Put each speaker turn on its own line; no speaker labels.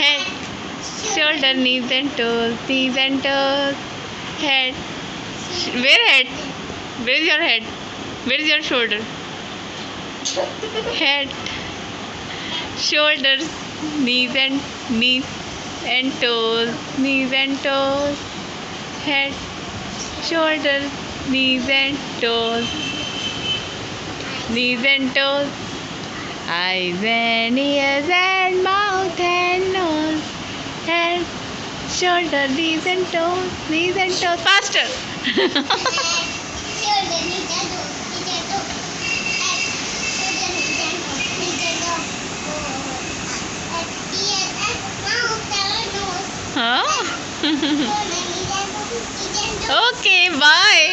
شرز and toe varied varies you shoulder knees and toe knees and toe shoulder knees and toe knees and shoulder recent fast bye